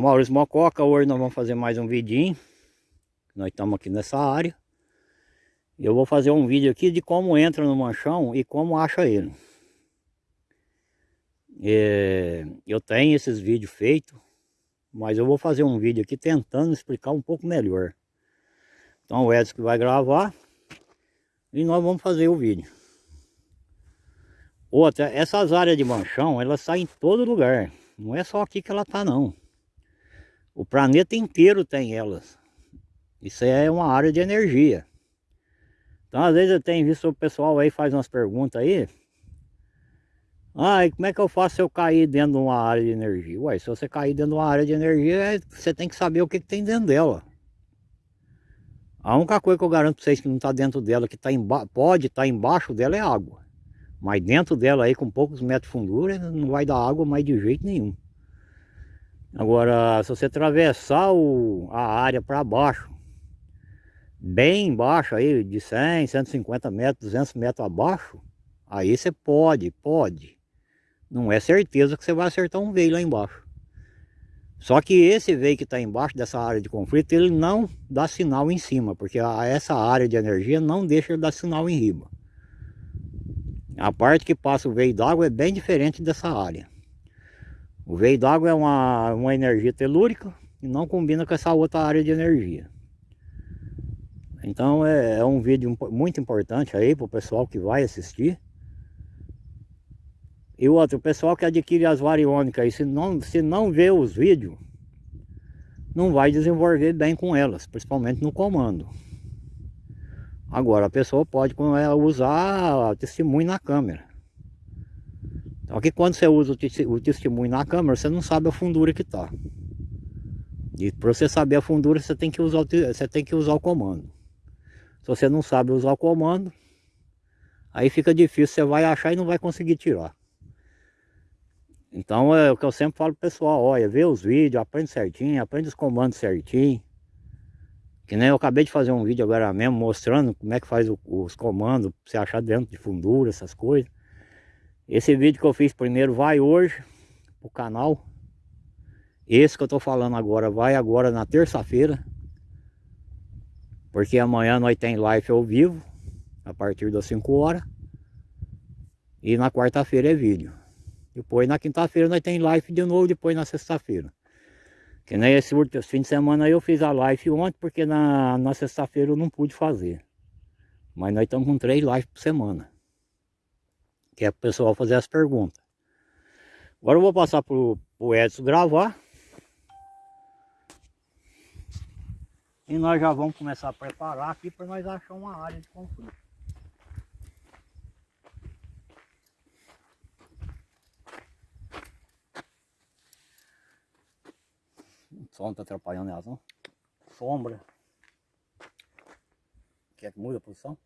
Maurício Mococa, hoje nós vamos fazer mais um vidinho. Nós estamos aqui nessa área. Eu vou fazer um vídeo aqui de como entra no manchão e como acha ele. É, eu tenho esses vídeos feitos, mas eu vou fazer um vídeo aqui tentando explicar um pouco melhor. Então o Edson que vai gravar e nós vamos fazer o vídeo. Outra, essas áreas de manchão, elas saem em todo lugar. Não é só aqui que ela tá não. O planeta inteiro tem elas. Isso é uma área de energia. Então às vezes eu tenho visto o pessoal aí faz umas perguntas aí. Ah, como é que eu faço se eu cair dentro de uma área de energia? Ué, se você cair dentro de uma área de energia, você tem que saber o que, que tem dentro dela. A única coisa que eu garanto para vocês que não está dentro dela, que tá pode estar tá embaixo dela é água. Mas dentro dela aí, com poucos metros de fundura, não vai dar água mais de jeito nenhum. Agora, se você atravessar o, a área para baixo, bem embaixo aí, de 100, 150 metros, 200 metros abaixo, aí você pode, pode. Não é certeza que você vai acertar um veio lá embaixo. Só que esse veio que está embaixo dessa área de conflito, ele não dá sinal em cima, porque a, essa área de energia não deixa ele dar sinal em riba. A parte que passa o veio d'água é bem diferente dessa área. O veio d'água é uma, uma energia telúrica e não combina com essa outra área de energia. Então é, é um vídeo muito importante aí para o pessoal que vai assistir. E o outro, o pessoal que adquire as variônicas aí, se não, se não vê os vídeos, não vai desenvolver bem com elas, principalmente no comando. Agora, a pessoa pode usar testemunho na câmera. Só que quando você usa o testemunho na câmera, você não sabe a fundura que está. E para você saber a fundura, você tem, que usar, você tem que usar o comando. Se você não sabe usar o comando, aí fica difícil, você vai achar e não vai conseguir tirar. Então é o que eu sempre falo pro pessoal, olha, vê os vídeos, aprende certinho, aprende os comandos certinho. Que nem eu acabei de fazer um vídeo agora mesmo mostrando como é que faz o, os comandos, pra você achar dentro de fundura, essas coisas. Esse vídeo que eu fiz primeiro vai hoje pro canal. Esse que eu tô falando agora vai agora na terça-feira. Porque amanhã nós tem live ao vivo, a partir das 5 horas. E na quarta-feira é vídeo. Depois na quinta-feira nós tem live de novo, depois na sexta-feira. Que nem esse fim de semana eu fiz a live ontem, porque na, na sexta-feira eu não pude fazer. Mas nós estamos com três lives por semana. Que é para o pessoal fazer as perguntas. Agora eu vou passar para o Edson gravar. E nós já vamos começar a preparar aqui para nós achar uma área de conflito. sol não tá atrapalhando elas não. Sombra. Quer que muda a posição?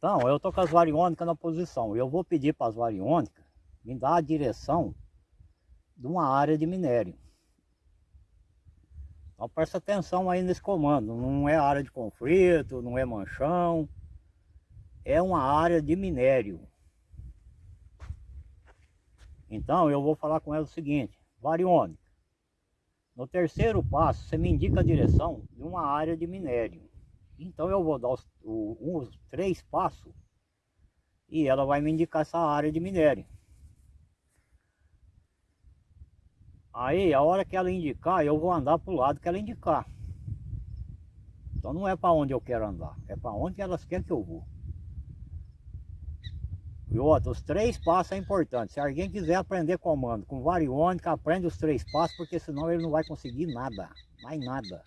Então, eu tô com as variônicas na posição. Eu vou pedir para as variônicas me dar a direção de uma área de minério. Então presta atenção aí nesse comando. Não é área de conflito, não é manchão. É uma área de minério. Então eu vou falar com ela o seguinte, variônica. No terceiro passo, você me indica a direção de uma área de minério. Então eu vou dar os, os três passos e ela vai me indicar essa área de minério. Aí, a hora que ela indicar, eu vou andar para o lado que ela indicar. Então não é para onde eu quero andar, é para onde elas querem que eu vou. E outro, os três passos é importante. Se alguém quiser aprender comando com variônica, aprende os três passos, porque senão ele não vai conseguir nada, mais nada.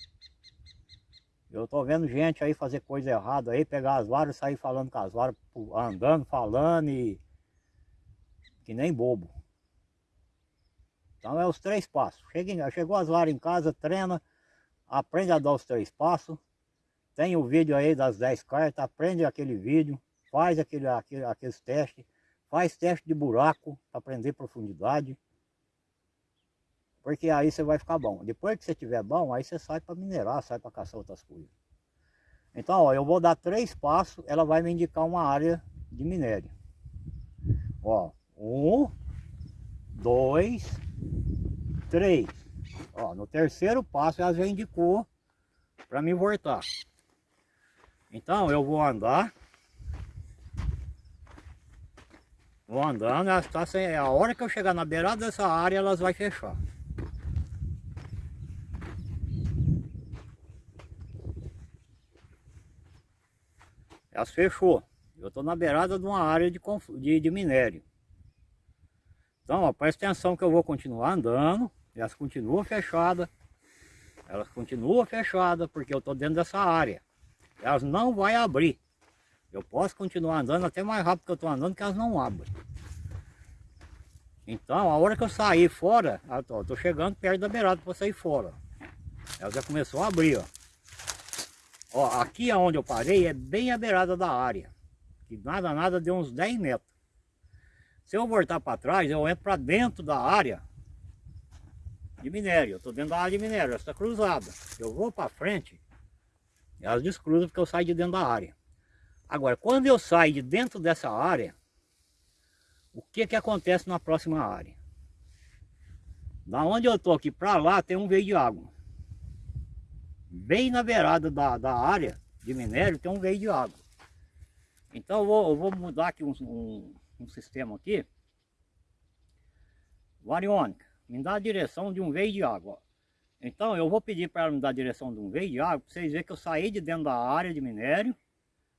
Eu tô vendo gente aí fazer coisa errada aí, pegar as varas sair falando com as varas, andando, falando e... Que nem bobo. Então é os três passos. Chega, chegou as varas em casa, treina, aprende a dar os três passos. Tem o vídeo aí das 10 cartas, aprende aquele vídeo faz aquele, aquele, aqueles testes, faz teste de buraco para aprender profundidade. Porque aí você vai ficar bom. Depois que você tiver bom, aí você sai para minerar, sai para caçar outras coisas. Então, ó, eu vou dar três passos, ela vai me indicar uma área de minério. Ó, um, dois, três. Ó, no terceiro passo ela já indicou para me voltar. Então eu vou andar. Vou andando, ela está sem, a hora que eu chegar na beirada dessa área, elas vai fechar. Elas fechou. Eu estou na beirada de uma área de, de, de minério. Então, ó, presta atenção que eu vou continuar andando. Elas continuam fechadas. Elas continuam fechadas porque eu estou dentro dessa área. Elas não vão abrir. Eu posso continuar andando até mais rápido que eu estou andando que elas não abrem. Então, a hora que eu sair fora, estou chegando perto da beirada para sair fora. Ela já começou a abrir, ó. Ó, aqui onde eu parei é bem a beirada da área. Que nada, nada deu uns 10 metros. Se eu voltar para trás, eu entro para dentro da área de minério. Eu estou dentro da área de minério, está cruzada. Eu vou para frente, elas descruzam porque eu saio de dentro da área. Agora, quando eu saio de dentro dessa área, o que que acontece na próxima área? Da onde eu estou aqui para lá tem um veio de água. Bem na beirada da, da área de minério tem um veio de água. Então eu vou, eu vou mudar aqui um, um, um sistema aqui. Variônica me dá a direção de um veio de água. Então eu vou pedir para ela me dar a direção de um veio de água, para vocês verem que eu saí de dentro da área de minério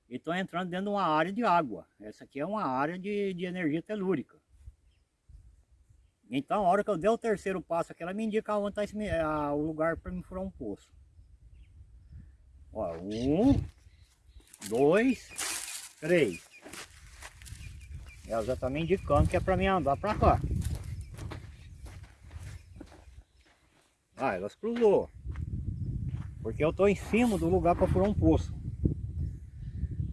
e estou entrando dentro de uma área de água. Essa aqui é uma área de, de energia telúrica. Então a hora que eu der o terceiro passo aqui, ela me indica onde está o lugar para me furar um poço. Ó, um, dois, três. Ela já está me indicando que é para mim andar para cá. Ah, elas cruzou. Porque eu estou em cima do lugar para furar um poço.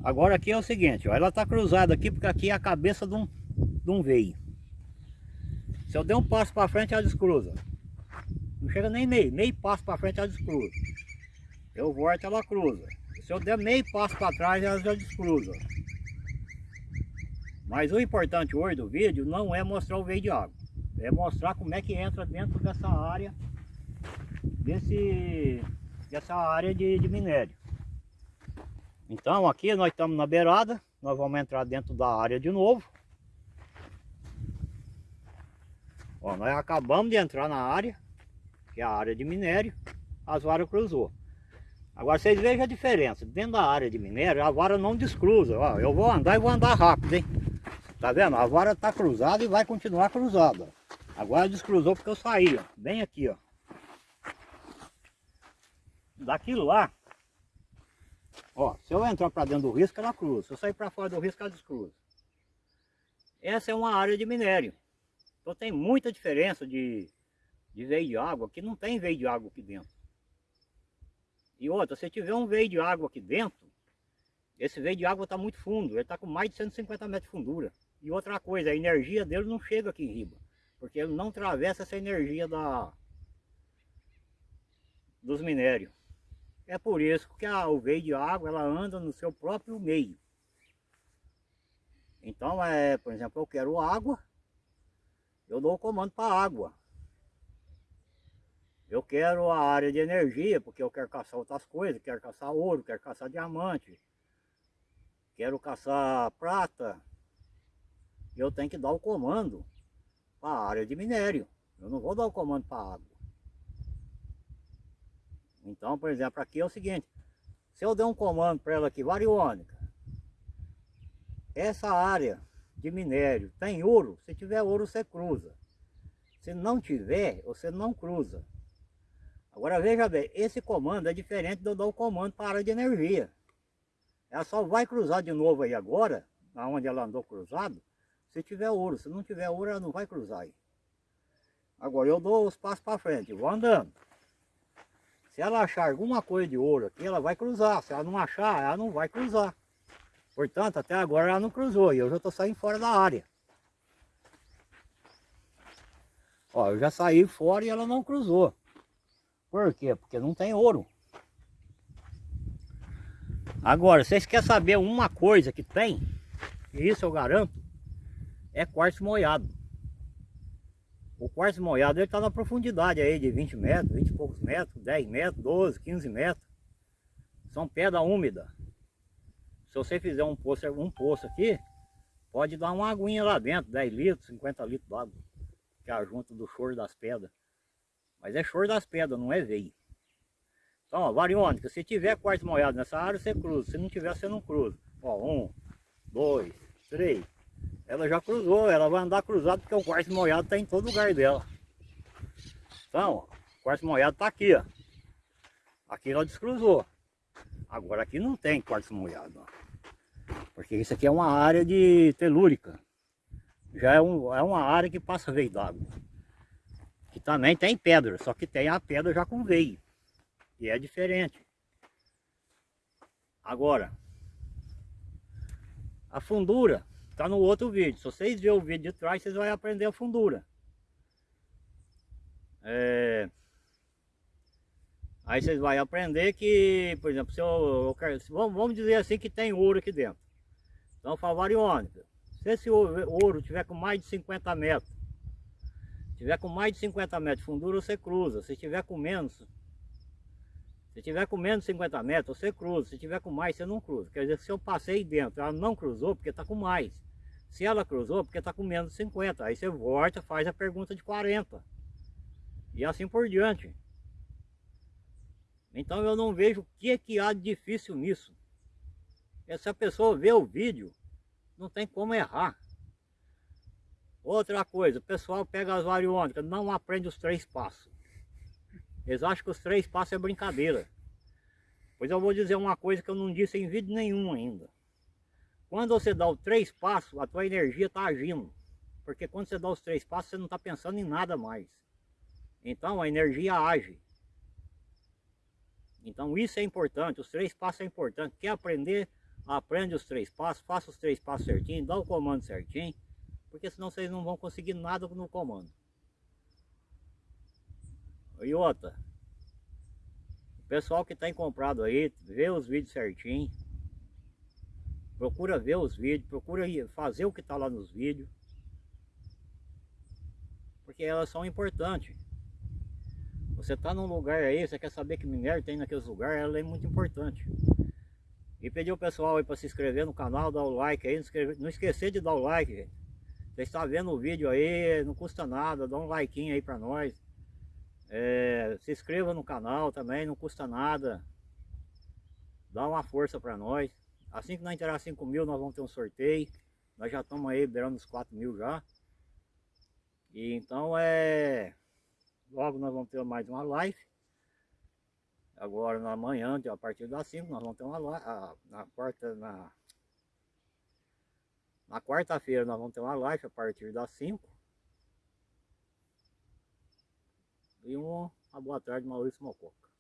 Agora aqui é o seguinte, ó, ela está cruzada aqui porque aqui é a cabeça de um, de um veio. Se eu der um passo para frente, ela descruza. Não chega nem meio, meio passo para frente ela descruza. Eu volto, ela cruza. Se eu der meio passo para trás, ela já descruza. Mas o importante hoje do vídeo não é mostrar o veio de água. É mostrar como é que entra dentro dessa área desse, dessa área de, de minério. Então aqui nós estamos na beirada, nós vamos entrar dentro da área de novo. Ó, nós acabamos de entrar na área, que é a área de minério, as varas cruzou. Agora vocês vejam a diferença, dentro da área de minério a vara não descruza, ó, eu vou andar e vou andar rápido, hein. Tá vendo? A vara está cruzada e vai continuar cruzada. Agora descruzou porque eu saí, ó, bem aqui, ó daquilo lá, ó, se eu entrar para dentro do risco, ela cruza. Se eu sair para fora do risco, ela descruza. Essa é uma área de minério. Então tem muita diferença de, de veio de água, que não tem veio de água aqui dentro. E outra, se tiver um veio de água aqui dentro, esse veio de água está muito fundo, ele está com mais de 150 metros de fundura. E outra coisa, a energia dele não chega aqui em riba, porque ele não atravessa essa energia da, dos minérios. É por isso que a, o veio de água ela anda no seu próprio meio. Então, é, por exemplo, eu quero água, eu dou o comando para água. Eu quero a área de energia, porque eu quero caçar outras coisas, quero caçar ouro, quero caçar diamante, quero caçar prata. Eu tenho que dar o comando para a área de minério. Eu não vou dar o comando para água. Então, por exemplo, aqui é o seguinte, se eu der um comando para ela aqui, variônica, essa área de minério tem ouro, se tiver ouro você cruza. Se não tiver, você não cruza. Agora veja bem, esse comando é diferente de eu dar o comando para área de energia. Ela só vai cruzar de novo aí agora, onde ela andou cruzado, se tiver ouro. Se não tiver ouro, ela não vai cruzar aí. Agora eu dou os passos para frente, vou andando. Se ela achar alguma coisa de ouro aqui, ela vai cruzar. Se ela não achar, ela não vai cruzar. Portanto, até agora ela não cruzou e eu já estou saindo fora da área. Ó, eu já saí fora e ela não cruzou. Por quê? Porque não tem ouro. Agora, vocês querem saber uma coisa que tem? E isso eu garanto. É quartzo molhado. O quartzo molhado está na profundidade aí de 20 metros, 20 e poucos metros, 10 metros, 12, 15 metros. São pedra úmida. Se você fizer um poço, um poço aqui, pode dar uma aguinha lá dentro, 10 litros, 50 litros d'água. Que é a junta do choro das pedras. Mas é choro das pedras, não é veio. Então, ó, variônica, se tiver quartzo molhado nessa área, você cruza. Se não tiver, você não cruza. Ó, um, dois, três, ela já cruzou, ela vai andar cruzado porque o quartzo molhado está em todo lugar dela. Então, ó, o quartzo molhado está aqui, ó. Aqui ela descruzou. Agora aqui não tem quartzo molhado, ó. Porque isso aqui é uma área de telúrica. Já é, um, é uma área que passa veio d'água. Que também tem pedra, só que tem a pedra já com veio. E é diferente. Agora, a fundura Tá no outro vídeo. Se vocês verem o vídeo de trás, vocês vão aprender a fundura. É... Aí vocês vão aprender que, por exemplo, se eu, eu quero, vamos dizer assim que tem ouro aqui dentro. Então fala variônica. Se esse ouro tiver com mais de 50 metros, tiver com mais de 50 metros de fundura, você cruza. Se tiver com menos, se tiver com menos de 50 metros, você cruza. Se tiver com mais, você não cruza. Quer dizer, se eu passei dentro, ela não cruzou porque está com mais. Se ela cruzou, porque está com menos de 50. Aí você volta, faz a pergunta de 40. E assim por diante. Então eu não vejo o que, é que há de difícil nisso. E se a pessoa vê o vídeo, não tem como errar. Outra coisa, o pessoal pega as variônicas, não aprende os três passos. Eles acham que os três passos é brincadeira. Pois eu vou dizer uma coisa que eu não disse em vídeo nenhum ainda. Quando você dá os três passos, a tua energia está agindo. Porque quando você dá os três passos, você não está pensando em nada mais. Então a energia age. Então isso é importante, os três passos é importante. Quer aprender? Aprende os três passos, faça os três passos certinho, dá o comando certinho. Porque senão vocês não vão conseguir nada no comando. E outra, o pessoal que tem comprado aí, vê os vídeos certinho. Procura ver os vídeos, procura fazer o que está lá nos vídeos. Porque elas são importantes. Você está num lugar aí, você quer saber que minério tem naqueles lugares, ela é muito importante. E pedir o pessoal aí para se inscrever no canal, dar o like aí, não esquecer de dar o like, gente. Você está vendo o vídeo aí, não custa nada, dá um like aí para nós. É, se inscreva no canal também, não custa nada. Dá uma força para nós. Assim que nós entrar 5 mil, nós vamos ter um sorteio. Nós já estamos aí beirando os 4 mil já. E então é... Logo nós vamos ter mais uma live. Agora na manhã, a partir das 5, nós vamos ter uma live. Na quarta, na... Na quarta-feira nós vamos ter uma live a partir das 5. E uma, uma boa tarde, Maurício Mococa.